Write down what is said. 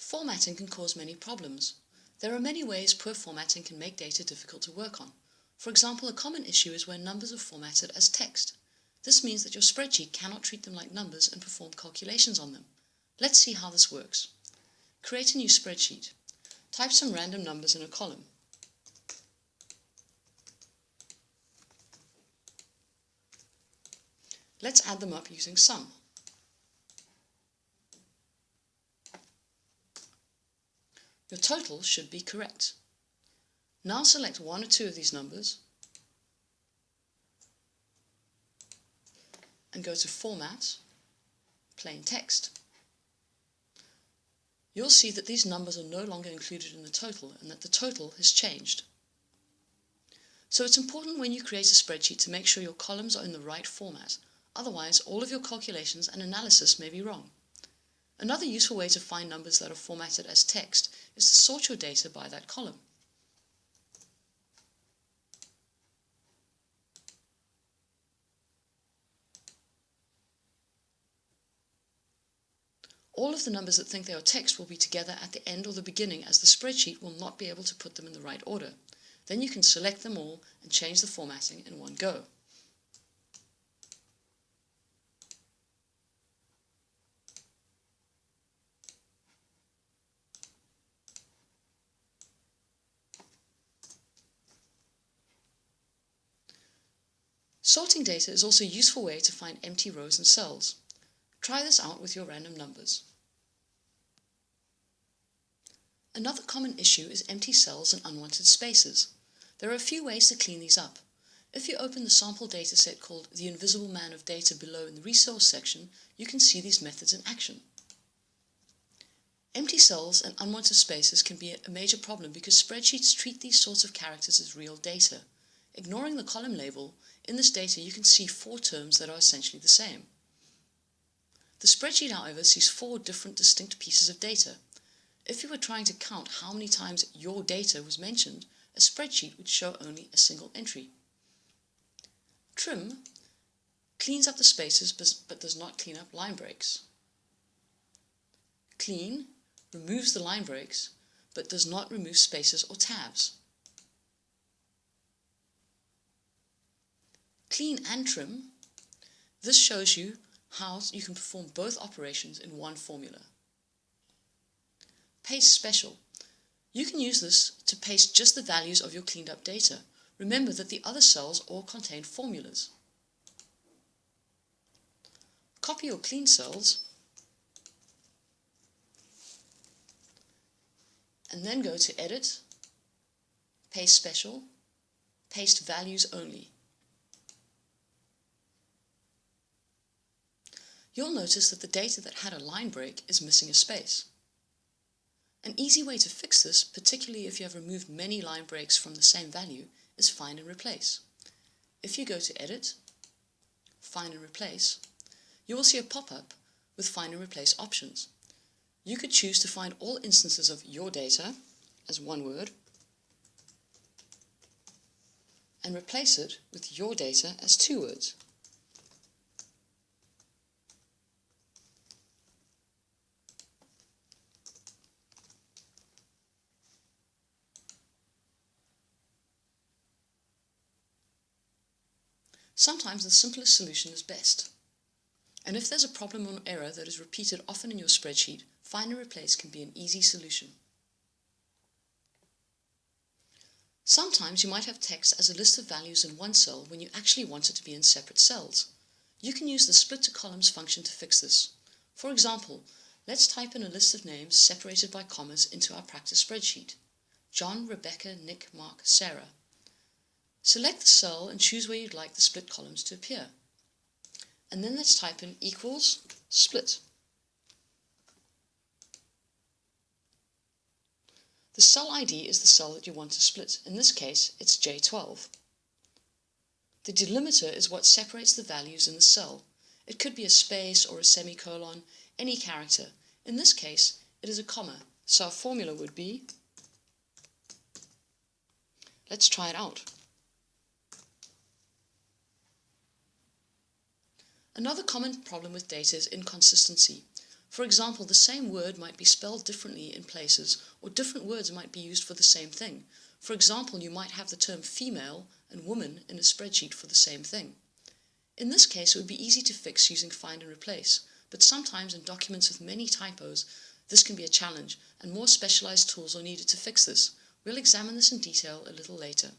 Formatting can cause many problems. There are many ways poor formatting can make data difficult to work on. For example, a common issue is when numbers are formatted as text. This means that your spreadsheet cannot treat them like numbers and perform calculations on them. Let's see how this works. Create a new spreadsheet. Type some random numbers in a column. Let's add them up using sum. Your total should be correct. Now select one or two of these numbers and go to Format, Plain Text. You'll see that these numbers are no longer included in the total and that the total has changed. So it's important when you create a spreadsheet to make sure your columns are in the right format, otherwise all of your calculations and analysis may be wrong. Another useful way to find numbers that are formatted as text is to sort your data by that column. All of the numbers that think they are text will be together at the end or the beginning as the spreadsheet will not be able to put them in the right order. Then you can select them all and change the formatting in one go. Sorting data is also a useful way to find empty rows and cells. Try this out with your random numbers. Another common issue is empty cells and unwanted spaces. There are a few ways to clean these up. If you open the sample dataset called The Invisible Man of Data below in the Resource section, you can see these methods in action. Empty cells and unwanted spaces can be a major problem because spreadsheets treat these sorts of characters as real data. Ignoring the column label, in this data you can see four terms that are essentially the same. The spreadsheet, however, sees four different distinct pieces of data. If you were trying to count how many times your data was mentioned, a spreadsheet would show only a single entry. Trim cleans up the spaces but does not clean up line breaks. Clean removes the line breaks but does not remove spaces or tabs. Clean and trim, this shows you how you can perform both operations in one formula. Paste Special. You can use this to paste just the values of your cleaned up data. Remember that the other cells all contain formulas. Copy your clean cells and then go to Edit, Paste Special, Paste Values Only. You'll notice that the data that had a line break is missing a space. An easy way to fix this, particularly if you have removed many line breaks from the same value, is find and replace. If you go to Edit, Find and Replace, you will see a pop-up with Find and Replace options. You could choose to find all instances of your data as one word and replace it with your data as two words. Sometimes the simplest solution is best. And if there's a problem or error that is repeated often in your spreadsheet, find and replace can be an easy solution. Sometimes you might have text as a list of values in one cell when you actually want it to be in separate cells. You can use the split to columns function to fix this. For example, let's type in a list of names separated by commas into our practice spreadsheet. John, Rebecca, Nick, Mark, Sarah. Select the cell and choose where you'd like the split columns to appear. And then let's type in equals split. The cell ID is the cell that you want to split. In this case, it's J12. The delimiter is what separates the values in the cell. It could be a space or a semicolon, any character. In this case, it is a comma, so our formula would be... Let's try it out. Another common problem with data is inconsistency. For example, the same word might be spelled differently in places, or different words might be used for the same thing. For example, you might have the term female and woman in a spreadsheet for the same thing. In this case, it would be easy to fix using find and replace, but sometimes in documents with many typos, this can be a challenge, and more specialized tools are needed to fix this. We'll examine this in detail a little later.